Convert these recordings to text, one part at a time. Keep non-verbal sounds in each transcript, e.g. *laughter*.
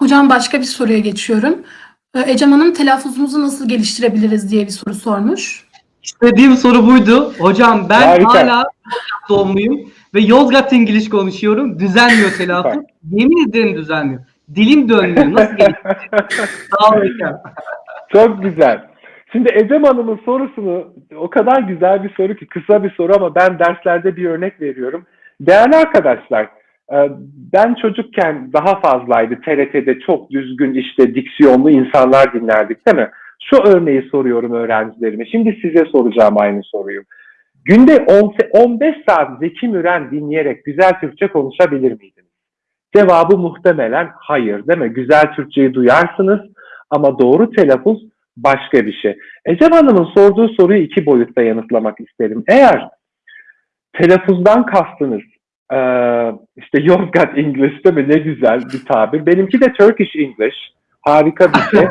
Hocam başka bir soruya geçiyorum. Ee, Ecem Hanım telaffuzumuzu nasıl geliştirebiliriz diye bir soru sormuş. İstediğim soru buydu. Hocam ben Harika. hala doğumluyum ve Yozgat İngiliz konuşuyorum. Düzelmiyor telaffuz. Yemin ederim düzelmiyor. Dilim dönmüyor. Nasıl geliştireceğim? Sağ *laughs* olun hocam. Çok güzel. Şimdi Ecem Hanım'ın sorusunu o kadar güzel bir soru ki kısa bir soru ama ben derslerde bir örnek veriyorum. Değerli arkadaşlar, ben çocukken daha fazlaydı TRT'de çok düzgün işte diksiyonlu insanlar dinlerdik değil mi? Şu örneği soruyorum öğrencilerime. Şimdi size soracağım aynı soruyu. Günde 10 15 saat Zeki Müren dinleyerek güzel Türkçe konuşabilir miydiniz? Cevabı muhtemelen hayır değil mi? Güzel Türkçeyi duyarsınız ama doğru telaffuz başka bir şey. Ecem Hanım'ın sorduğu soruyu iki boyutta yanıtlamak isterim. Eğer telaffuzdan kastınız eee, işte Yozgat English değil mi? Ne güzel bir tabir. Benimki de Turkish English. Harika bir şey.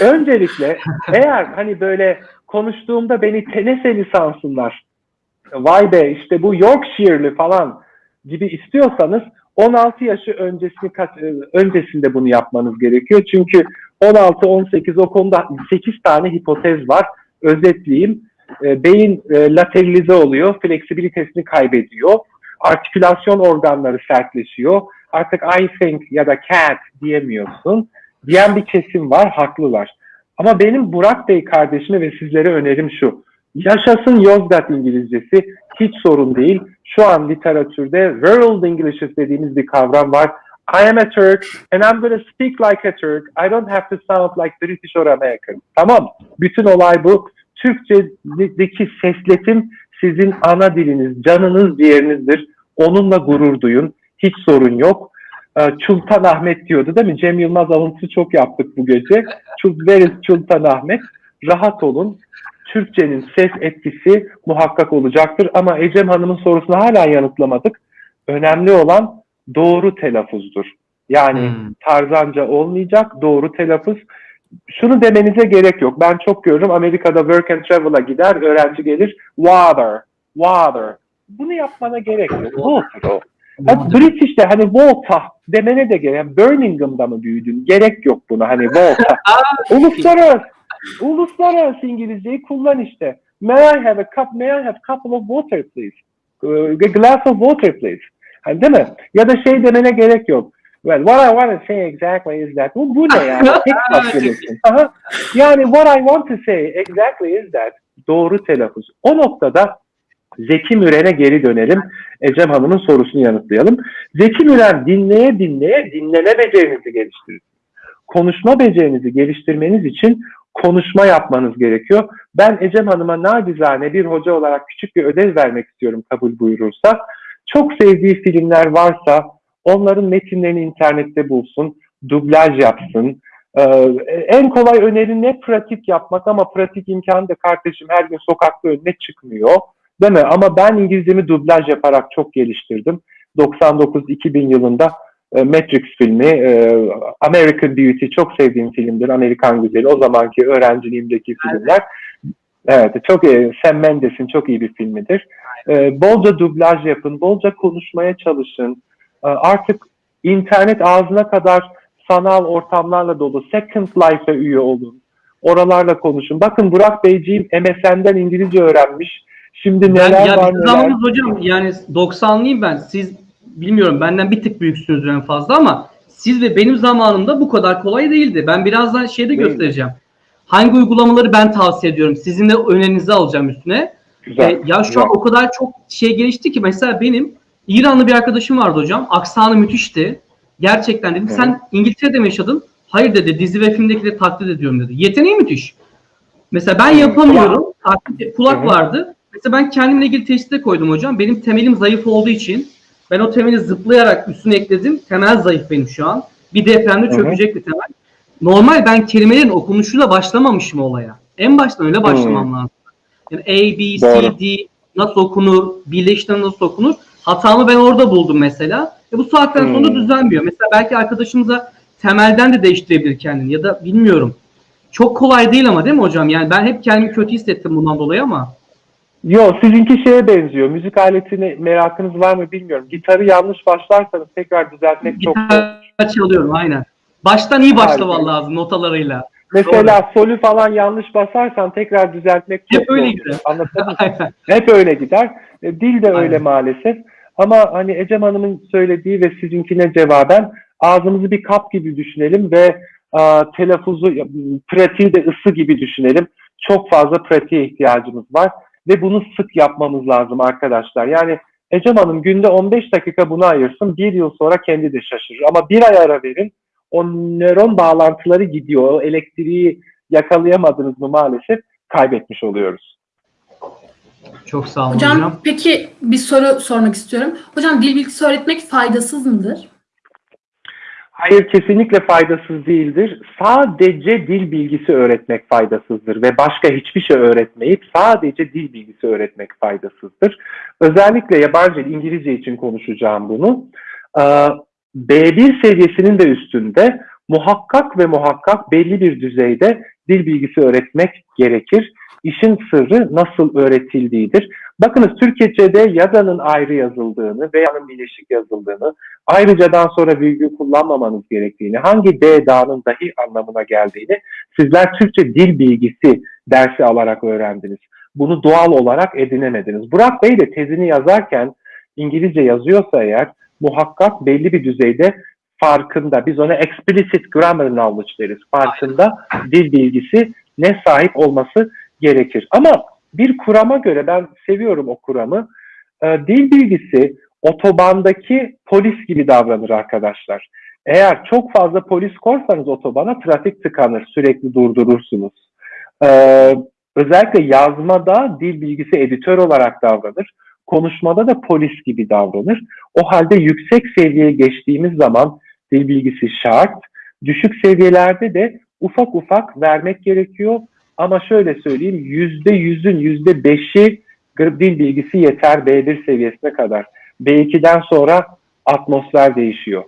*laughs* Öncelikle eğer hani böyle konuştuğumda beni tenese lisansınlar. Vay be işte bu Yorkshire'li falan gibi istiyorsanız 16 yaşı öncesini e, öncesinde bunu yapmanız gerekiyor. Çünkü 16-18 o konuda 8 tane hipotez var. Özetleyeyim. E, beyin e, lateralize oluyor, fleksibilitesini kaybediyor. Artikülasyon organları sertleşiyor. Artık I think ya da cat diyemiyorsun. Diyen bir kesim var, haklılar. Ama benim Burak Bey kardeşime ve sizlere önerim şu. Yaşasın Yozgat İngilizcesi hiç sorun değil. Şu an literatürde World English dediğimiz bir kavram var. I am a Turk and I'm going to speak like a Turk. I don't have to sound like British or American. Tamam. Bütün olay bu. Türkçedeki sesletim sizin ana diliniz, canınız, ciğerinizdir. Onunla gurur duyun. Hiç sorun yok. Ee, Çultan Ahmet diyordu değil mi? Cem Yılmaz alıntısı çok yaptık bu gece. İs Çultan Ahmet? Rahat olun. Türkçenin ses etkisi muhakkak olacaktır. Ama Ecem Hanım'ın sorusunu hala yanıtlamadık. Önemli olan doğru telaffuzdur. Yani Hmm. tarzanca olmayacak, doğru telaffuz. Şunu demenize gerek yok. Ben çok görüyorum Amerika'da work and travel'a gider, öğrenci gelir, water, water. Bunu yapmana gerek yok. Water o. Ha, British'te hani Volta demene de gerek. Yani Birmingham'da mı büyüdün? Gerek yok buna hani Volta. *laughs* uluslararası, uluslararası İngilizceyi kullan işte. May I have a cup, may I have a couple of water please? Uh, a glass of water please. Hani değil mi? Ya da şey demene gerek yok. Well, what I want to say exactly is that. Bu, bu ne yani? Tek. Aha. Yani what I want to say exactly is that. Doğru telaffuz. O noktada Zeki Müren'e geri dönelim. Ecem Hanım'ın sorusunu yanıtlayalım. Zeki Müren dinleye dinleye dinleme becerinizi geliştirir. Konuşma becerinizi geliştirmeniz için konuşma yapmanız gerekiyor. Ben Ecem Hanım'a nacizane bir hoca olarak küçük bir ödev vermek istiyorum kabul buyurursa. Çok sevdiği filmler varsa onların metinlerini internette bulsun, dublaj yapsın. Ee, en kolay öneri ne pratik yapmak ama pratik imkanı da kardeşim her gün sokakta önüne çıkmıyor. Değil mi? Ama ben İngilizcemi dublaj yaparak çok geliştirdim. 99-2000 yılında e, Matrix filmi, e, American Beauty çok sevdiğim filmdir. Amerikan Güzeli. O zamanki öğrenciliğimdeki filmler. Evet, çok iyi. Sam Mendes'in çok iyi bir filmidir. E, bolca dublaj yapın, bolca konuşmaya çalışın. E, artık internet ağzına kadar sanal ortamlarla dolu. Second Life'e üye olun. Oralarla konuşun. Bakın Burak Beyciğim MSN'den İngilizce öğrenmiş. Şimdi Ben, neler ya var neler. zamanımız hocam yani 90'lıyım ben. Siz bilmiyorum benden bir tık büyüksünüzdür en fazla ama siz ve benim zamanımda bu kadar kolay değildi. Ben birazdan şeyde Değil. göstereceğim. Hangi uygulamaları ben tavsiye ediyorum. Sizin de önerinizi alacağım üstüne. Güzel. E, ya şu güzel. an o kadar çok şey gelişti ki mesela benim İranlı bir arkadaşım vardı hocam. Aksanı müthişti. Gerçekten dedim sen İngiltere'de mi yaşadın? Hayır dedi dizi ve filmdekileri taklit ediyorum dedi. Yeteneği müthiş. Mesela ben yapamıyorum. Taklit, kulak vardı. Mesela ben kendimle ilgili teşhiste koydum hocam. Benim temelim zayıf olduğu için ben o temeli zıplayarak üstüne ekledim. Temel zayıf benim şu an. Bir depremde çökecek bir temel. Normal ben kelimelerin okunuşuyla başlamamışım olaya. En baştan öyle başlamam lazım. Yani A, B, C. D nasıl okunur, birleştirme nasıl okunur. Hatamı ben orada buldum mesela. E bu saatten sonra Hmm. düzenmiyor. Mesela belki arkadaşımıza temelden de değiştirebilir kendini ya da bilmiyorum. Çok kolay değil ama değil mi hocam? Yani ben hep kendimi kötü hissettim bundan dolayı ama. Yo sizinki şeye benziyor. Müzik aletine merakınız var mı bilmiyorum. Gitarı yanlış başlarsanız tekrar düzeltmek çok zor. Gitar çalıyorum aynen. Baştan iyi başlaman lazım notalarıyla. Mesela solü falan yanlış basarsan tekrar düzeltmek çok *laughs* Hep öyle gider. Aynen. Hep öyle gider. Dil de öyle Aynen. maalesef. Ama hani Ecem Hanım'ın söylediği ve sizinkine cevaben ağzımızı bir kap gibi düşünelim ve a, telaffuzu, pratiği de ısı gibi düşünelim. Çok fazla pratiğe ihtiyacımız var ve bunu sık yapmamız lazım arkadaşlar. Yani Ecem Hanım günde 15 dakika buna ayırsın, bir yıl sonra kendi de şaşırır. Ama bir ay ara verin, o nöron bağlantıları gidiyor, o elektriği yakalayamadınız mı maalesef kaybetmiş oluyoruz. Çok sağ olun Hocam, hocam. peki bir soru sormak istiyorum. Hocam dil bilgisi öğretmek faydasız mıdır? Hayır kesinlikle faydasız değildir. Sadece dil bilgisi öğretmek faydasızdır ve başka hiçbir şey öğretmeyip sadece dil bilgisi öğretmek faydasızdır. Özellikle yabancı dil, İngilizce için konuşacağım bunu. Ee, B1 seviyesinin de üstünde muhakkak ve muhakkak belli bir düzeyde dil bilgisi öğretmek gerekir. İşin sırrı nasıl öğretildiğidir. Bakınız Türkçe'de yazanın ayrı yazıldığını ve yanın birleşik yazıldığını, ayrıcadan sonra virgül kullanmamanız gerektiğini, hangi D dağının dahi anlamına geldiğini sizler Türkçe dil bilgisi dersi alarak öğrendiniz. Bunu doğal olarak edinemediniz. Burak Bey de tezini yazarken İngilizce yazıyorsa eğer muhakkak belli bir düzeyde farkında, biz ona explicit grammar knowledge deriz, farkında dil bilgisi ne sahip olması gerekir. Ama bir kurama göre ben seviyorum o kuramı. Ee, dil bilgisi otobandaki polis gibi davranır arkadaşlar. Eğer çok fazla polis korsanız otobana trafik tıkanır, sürekli durdurursunuz. Ee, özellikle yazmada dil bilgisi editör olarak davranır. Konuşmada da polis gibi davranır. O halde yüksek seviyeye geçtiğimiz zaman dil bilgisi şart. Düşük seviyelerde de ufak ufak vermek gerekiyor. Ama şöyle söyleyeyim, yüzde yüzün yüzde beşi dil bilgisi yeter B1 seviyesine kadar. B2'den sonra atmosfer değişiyor.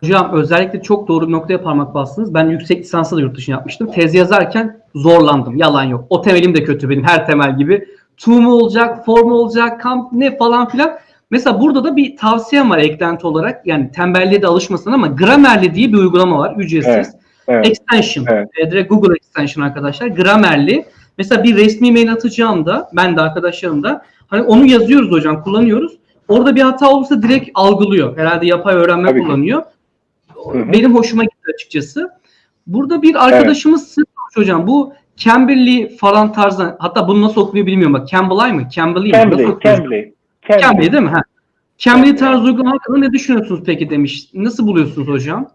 Hocam özellikle çok doğru bir noktaya parmak bastınız. Ben yüksek lisansı da yurt dışına yapmıştım. Tez yazarken zorlandım. Yalan yok. O temelim de kötü benim her temel gibi. To mu olacak, for mu olacak, kamp ne falan filan. Mesela burada da bir tavsiyem var eklenti olarak. Yani tembelliğe de alışmasın ama Grammarly diye bir uygulama var. Ücretsiz. Evet, evet. Extension. Evet. E, direkt Google Extension arkadaşlar. Grammarly. Mesela bir resmi mail atacağımda ben de arkadaşlarım da hani onu yazıyoruz hocam kullanıyoruz. Orada bir hata olursa direkt algılıyor. Herhalde yapay öğrenme Tabii kullanıyor. Hı hı. Benim hoşuma gitti açıkçası. Burada bir arkadaşımız sırmış hocam. Bu Cambly falan tarzı hatta bunu nasıl okunuyor bilmiyorum bak. Cambly mı? Cambly mi? Cambly? Cambly. Cambly değil mi? Ha. Cambly. tarzı uygulama hakkında ne düşünüyorsunuz peki demiş. Nasıl buluyorsunuz hocam?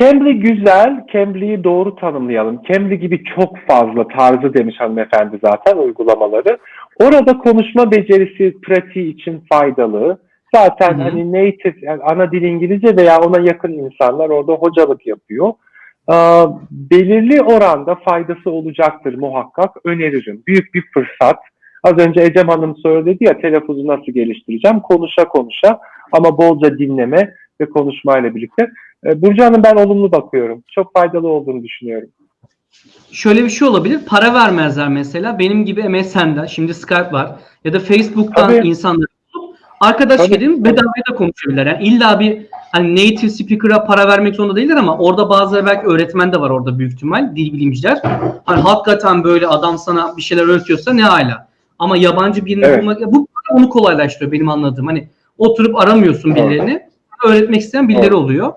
Cambly güzel, Cambly'yi doğru tanımlayalım. Cambly gibi çok fazla tarzı demiş hanımefendi zaten uygulamaları. Orada konuşma becerisi pratiği için faydalı. Zaten Hı hı. hani native, yani ana dil İngilizce veya ona yakın insanlar orada hocalık yapıyor. Ee, belirli oranda faydası olacaktır muhakkak. Öneririm. Büyük bir fırsat. Az önce Ecem Hanım söyledi ya telaffuzu nasıl geliştireceğim? Konuşa konuşa ama bolca dinleme ve konuşmayla birlikte. Ee, Burcu Hanım ben olumlu bakıyorum. Çok faydalı olduğunu düşünüyorum. Şöyle bir şey olabilir. Para vermezler mesela. Benim gibi MSN'den, şimdi Skype var. Ya da Facebook'tan Tabii. insanları bulup arkadaşlık Tabii. edin bedavaya da konuşabilirler. Yani illa bir hani native speaker'a para vermek zorunda değiller ama orada bazıları belki öğretmen de var orada büyük ihtimal. Dil bilimciler. Hani hakikaten böyle adam sana bir şeyler öğretiyorsa ne hala. Ama yabancı birini Evet. bulmak bu onu kolaylaştırıyor benim anladığım. Hani oturup aramıyorsun birilerini. Öğretmek isteyen birileri Doğru. oluyor.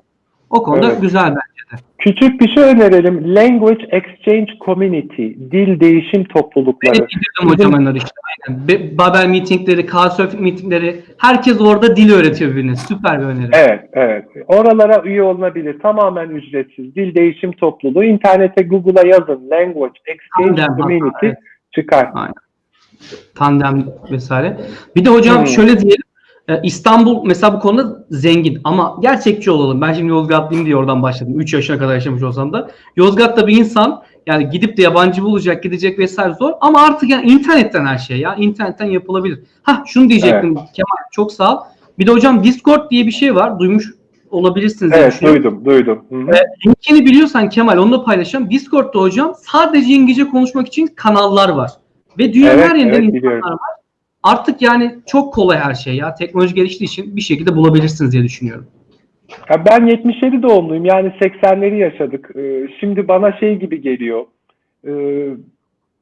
O konuda Evet. güzel bence de. Küçük bir şey önerelim. Language Exchange Community, dil değişim toplulukları. Benim indirdim hocam onlar işte. Aynen. Be- Babel meetingleri, Couchsurfing meetingleri. Herkes orada dil öğretiyor birbirine. Süper bir öneri. Evet, evet. Oralara üye olunabilir. Tamamen ücretsiz. Dil değişim topluluğu. İnternete Google'a yazın. Language Exchange Tandem, Community evet. çıkar. Tandem vesaire. Bir de hocam Hmm. şöyle diyelim. E, İstanbul mesela bu konuda zengin ama gerçekçi olalım. Ben şimdi Yozgatlıyım diye oradan başladım. 3 yaşına kadar yaşamış olsam da. Yozgat'ta bir insan yani gidip de yabancı bulacak, gidecek vesaire zor. Ama artık yani internetten her şey ya. internetten yapılabilir. Ha şunu diyecektim Kemal çok sağ ol. Bir de hocam Discord diye bir şey var. Duymuş olabilirsiniz. Evet, duydum, duydum. Hı hı. Evet. Linkini biliyorsan Kemal onu da paylaşacağım. Discord'da hocam sadece İngilizce konuşmak için kanallar var. Ve dünyanın Evet, her yerinden evet, insanlar biliyorum. var. Artık yani çok kolay her şey ya. Teknoloji geliştiği için bir şekilde bulabilirsiniz diye düşünüyorum. Ya ben 77 doğumluyum yani 80'leri yaşadık. Ee, Şimdi bana şey gibi geliyor. Ee,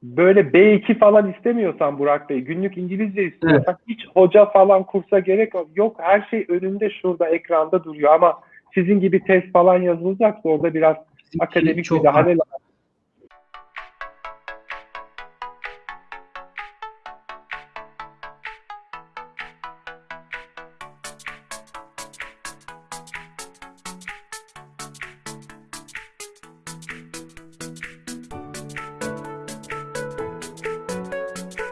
Böyle B2 falan istemiyorsan Burak Bey, günlük İngilizce istiyorsan hiç hoca falan kursa gerek yok. Her şey önünde şurada ekranda duruyor ama sizin gibi test falan yazılacaksa orada biraz akademik çok müdahale lazım.